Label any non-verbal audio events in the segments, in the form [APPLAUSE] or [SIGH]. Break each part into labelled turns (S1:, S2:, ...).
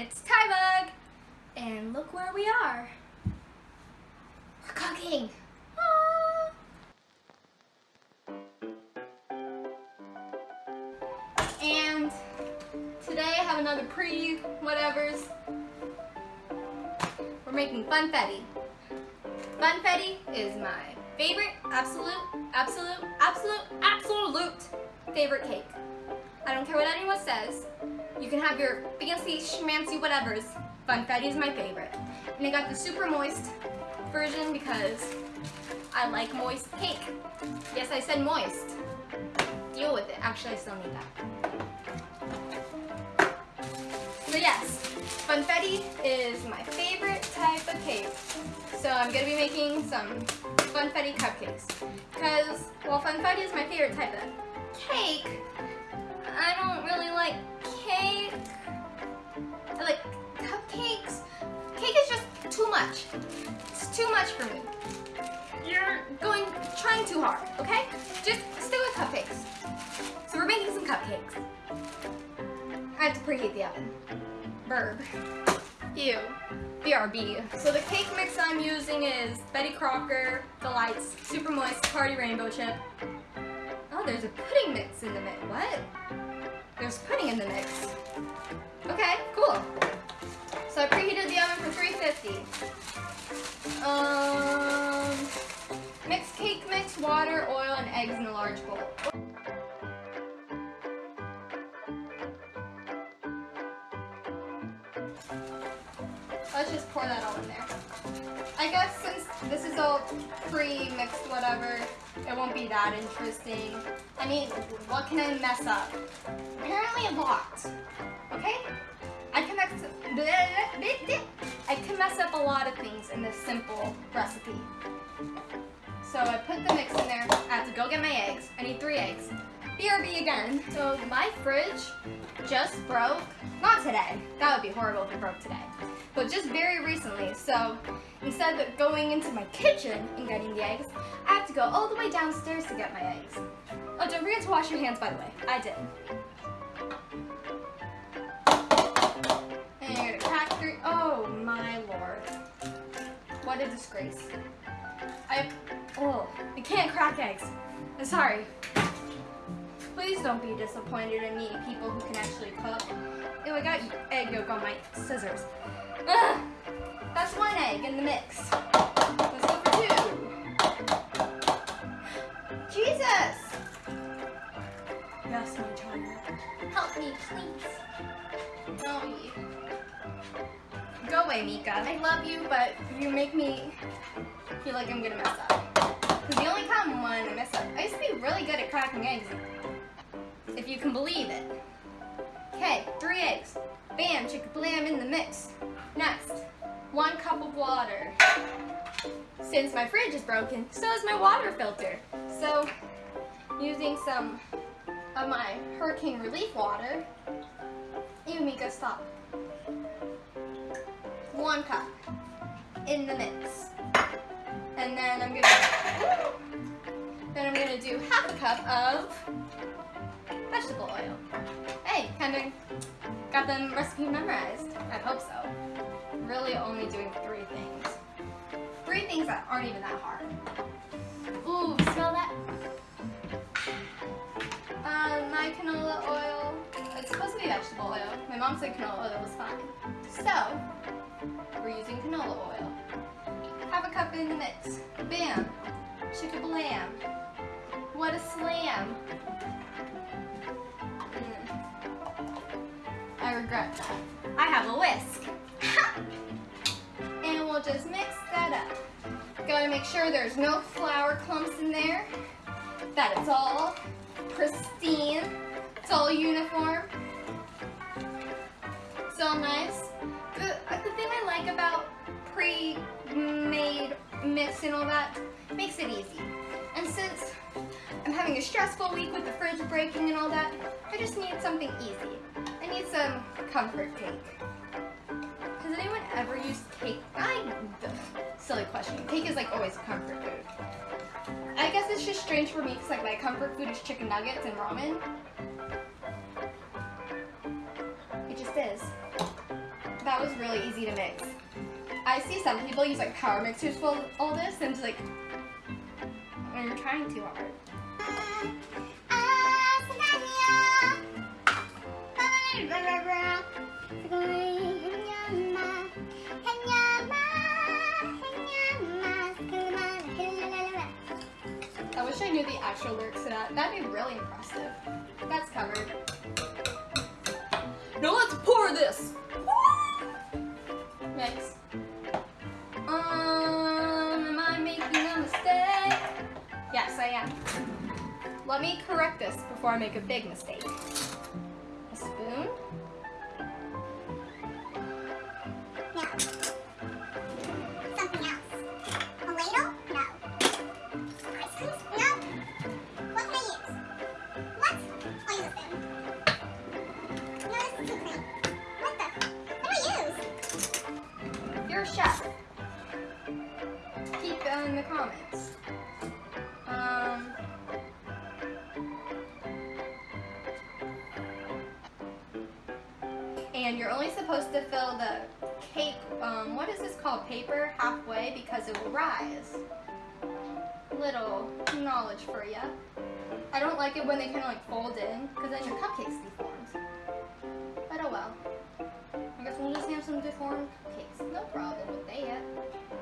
S1: it's Tybug, and look where we are. We're cooking. Ah. And today I have another pre-whatevers. We're making funfetti. Funfetti is my favorite, absolute, absolute, absolute, absolute favorite cake. I don't care what anyone says. You can have your fancy schmancy whatevers. Funfetti is my favorite. And I got the super moist version because I like moist cake. Yes, I said moist. Deal with it. Actually, I still need that. So yes, funfetti is my favorite type of cake. So I'm going to be making some funfetti cupcakes. Because, well, funfetti is my favorite type of cake, I don't really like cake. I like cupcakes. Cake is just too much. It's too much for me. You're going, trying too hard, okay? Just stick with cupcakes. So we're making some cupcakes. I have to preheat the oven. Verb. Ew. BRB. So the cake mix I'm using is Betty Crocker, Delights, Super Moist, Party Rainbow Chip. Oh, there's a pudding mix in the mix. What? There's pudding in the mix. Okay, cool. So I preheated the oven for 350. Um, mix cake mix, water, oil, and eggs in a large bowl. Let's just pour that all in there. I guess since this is all pre-mixed whatever, it won't be that interesting. I mean, what can I mess up? Apparently a lot. Okay? I can mess I can mess up a lot of things in this simple recipe. So I put the mix in there. I have to go get my eggs. I need three eggs. BRB again. So my fridge just broke. Not today. That would be horrible if it broke today. But just very recently. So instead of going into my kitchen and getting the eggs, I have to go all the way downstairs to get my eggs. Oh, don't forget to wash your hands, by the way. I did. And you're gonna crack through. Oh my lord. What a disgrace. I, oh, I can't crack eggs. I'm sorry. Please don't be disappointed in me, people who can actually cook. Ew, I got egg yolk on my scissors. Ugh, that's one egg in the mix. Let's go for two. Jesus! Yes, my child. Help me, please. No, Go away, Mika. I love you, but you make me feel like I'm gonna mess up. Because the only time when you can believe it. Okay, three eggs. Bam, chicka blam in the mix. Next, one cup of water. Since my fridge is broken, so is my water filter. So, using some of my hurricane relief water, you Mika, stop. One cup in the mix. And then I'm gonna, then I'm gonna do half a cup of vegetable oil. Hey, kind of got the recipe memorized. I hope so. Really only doing three things. Three things that aren't even that hard. Ooh, smell that? Uh, my canola oil, it's supposed to be vegetable oil. My mom said canola oil was fine. So, we're using canola oil. Have a cup in the mix. Bam. Chicka blam. What a slam. Regret that. I have a whisk. and we'll just mix that up. Gotta make sure there's no flour clumps in there. That it's all pristine. It's all uniform. It's all nice. The, uh, the thing I like about pre-made mix and all that makes it easy. And since I'm having a stressful week with the fridge breaking and all that, I just need something easy. I need some comfort cake. Has anyone ever used cake? I, silly question. Cake is like always comfort food. I guess it's just strange for me because like my comfort food is chicken nuggets and ramen. It just is. that was really easy to mix. I see some people use like power mixers for all this and it's like, I'm trying too hard. Wish knew the actual lyrics to that. That'd be really impressive. That's covered. Now let's pour this. Mix. Um, am I making a mistake? Yes, I am. Let me correct this before I make a big mistake. A spoon. Supposed to fill the cake, um, what is this called, paper, halfway because it will rise. Little knowledge for you. I don't like it when they kind of like fold in because then your cupcakes deformed. But oh well. I guess we'll just have some deformed cupcakes. No problem with that.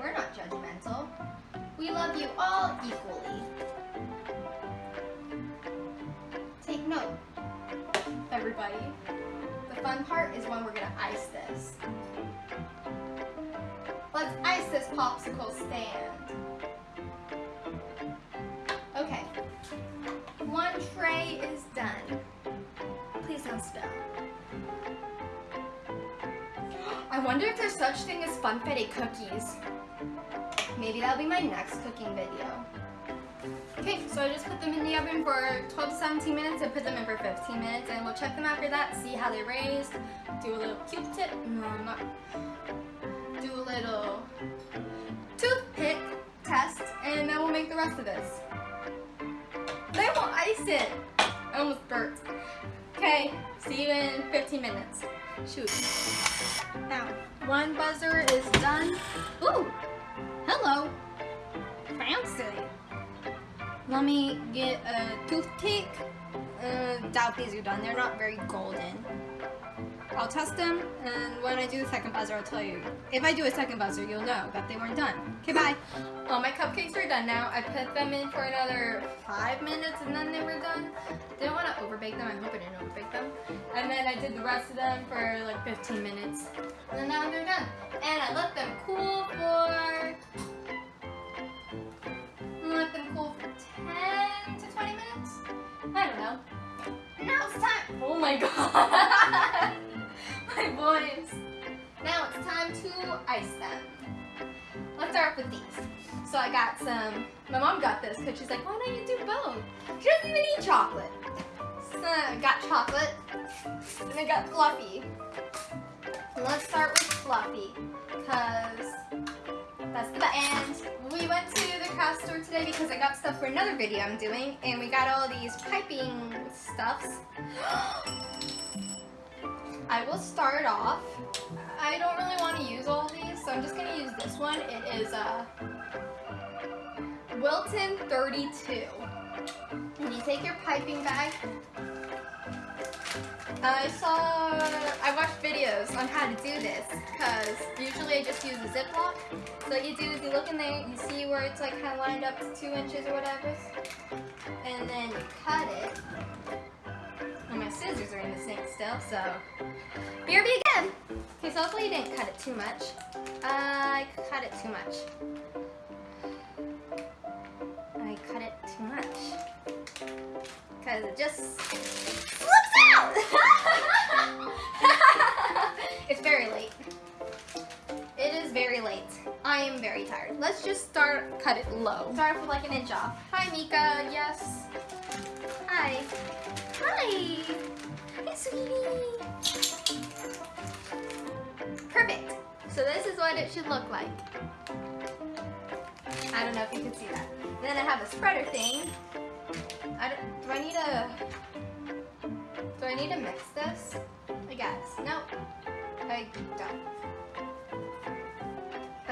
S1: We're not judgmental. We love you all equally. Take note, everybody. Fun part is when we're gonna ice this. Let's ice this popsicle stand. Okay. One tray is done. Please don't spill. I wonder if there's such thing as funfetti cookies. Maybe that'll be my next cooking video. Okay, so I just put them in the oven for 12 to 17 minutes and put them in for 15 minutes and we'll check them after that, see how they raised, do a little Q-tip, no, not, do a little toothpick test, and then we'll make the rest of this. They won't ice it. I almost burnt. Okay, see you in 15 minutes. Shoot. Now, one buzzer is done. Ooh, hello. Fancy. Let me get a toothpick. Uh, doubt these are done. They're not very golden. I'll test them, and when I do the second buzzer, I'll tell you. If I do a second buzzer, you'll know that they weren't done. Okay, bye. All my cupcakes are done now. I put them in for another five minutes, and then they were done. Didn't want to overbake them. I hope I didn't overbake them. And then I did the rest of them for like 15 minutes. And then now they're done. And I let them cool for... my god. [LAUGHS] my voice. Now it's time to ice them. Let's start with these. So I got some, my mom got this because she's like, why don't you do both? She doesn't even eat chocolate. So I got chocolate and I got fluffy. Let's start with fluffy because that's the end. We went craft store today because I got stuff for another video I'm doing and we got all these piping stuffs. [GASPS] I will start off. I don't really want to use all these, so I'm just going to use this one. It is a Wilton 32. And you take your piping bag. Uh, I saw, I watched videos on how to do this because usually I just use a Ziploc. So what you do is you look in there, you see where it's like kind of lined up to two inches or whatever. And then you cut it. And my scissors are in the sink still, so BRB again. Okay, so hopefully you didn't cut it too much. Uh, I cut it too much. I cut it too much. Because it just slips out! [LAUGHS] Let's just start, cut it low. Start with like an inch off. Hi, Mika. Yes. Hi. Hi. Hi, sweetie. Perfect. So this is what it should look like. I don't know if you can see that. Then I have a spreader thing. I don't, do I need a, do I need to mix this? I guess. No, I don't.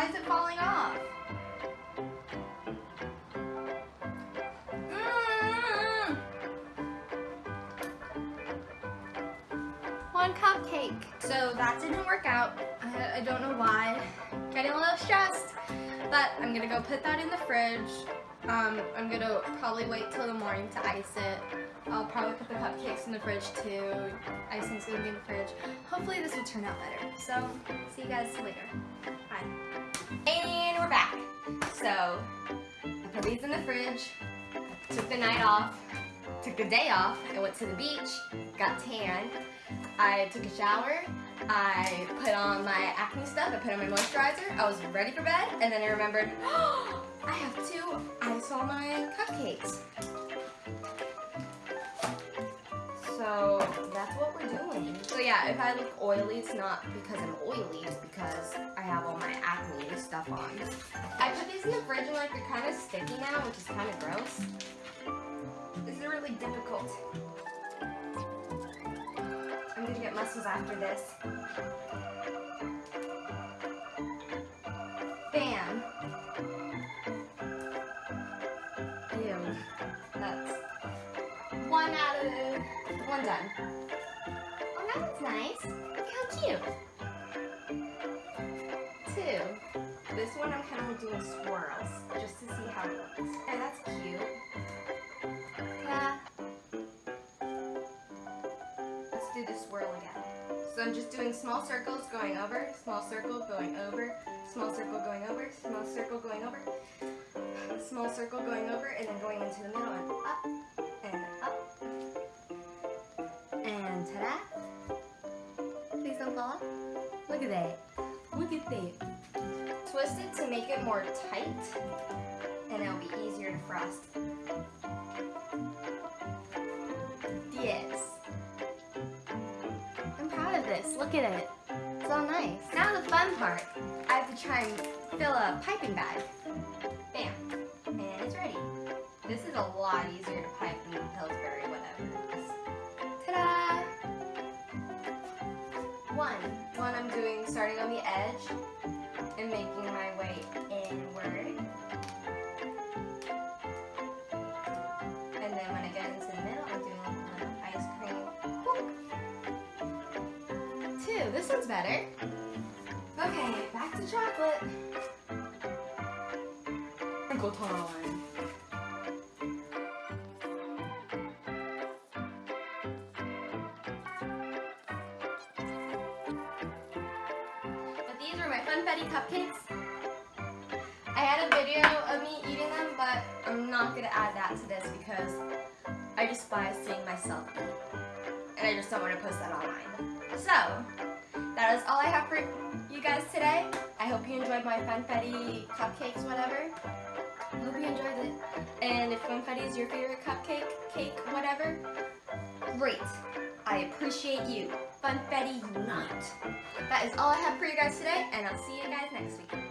S1: Why is it falling off? Mm. One cupcake. So that didn't work out. I, I don't know why. Getting a little stressed. But I'm gonna go put that in the fridge. Um, I'm gonna probably wait till the morning to ice it. I'll probably put the cupcakes in the fridge too. Icing's gonna be in the fridge. Hopefully this will turn out better. So, see you guys later. Bye. So, I put these in the fridge, took the night off, took the day off, I went to the beach, got tan, I took a shower, I put on my acne stuff, I put on my moisturizer, I was ready for bed, and then I remembered, oh, [GASPS] I have to I saw my cupcakes. So that's what we're doing. So yeah, if I look oily, it's not because I'm oily, it's because I have all my acne stuff on. I put these in the fridge and like they're kind of sticky now, which is kind of gross. This is really difficult. I'm gonna get muscles after this. I'm kind of doing swirls just to see how it looks. Okay, that's cute. Yeah. Let's do the swirl again. So I'm just doing small circles going over, small circle going over, small circle going over, small circle going over, small circle going over, and then going into the middle and up and up. And ta-da! Please don't fall off. Look at that. Look at that. Twist it to make it more tight, and it'll be easier to frost. Yes. I'm proud of this. Look at it. It's all nice. Now the fun part. I have to try and fill a piping bag. Bam. And it's ready. This is a lot easier to pipe than Pillsbury, whatever. Ta-da! One. One I'm doing starting on the edge and making my way inward. And then when I get into the middle, I'm doing little ice cream. Whoop. Two. This one's better. Okay, back to chocolate. Sprinkle time. These were my Funfetti cupcakes. I had a video of me eating them, but I'm not gonna add that to this because I despise seeing myself eat. And I just don't want to post that online. So, that is all I have for you guys today. I hope you enjoyed my Funfetti cupcakes, whatever. I hope you enjoyed it. And if Funfetti is your favorite cupcake, cake, whatever, great. I appreciate you. Funfetti unite. That is all I have for you guys today, and I'll see you guys next week.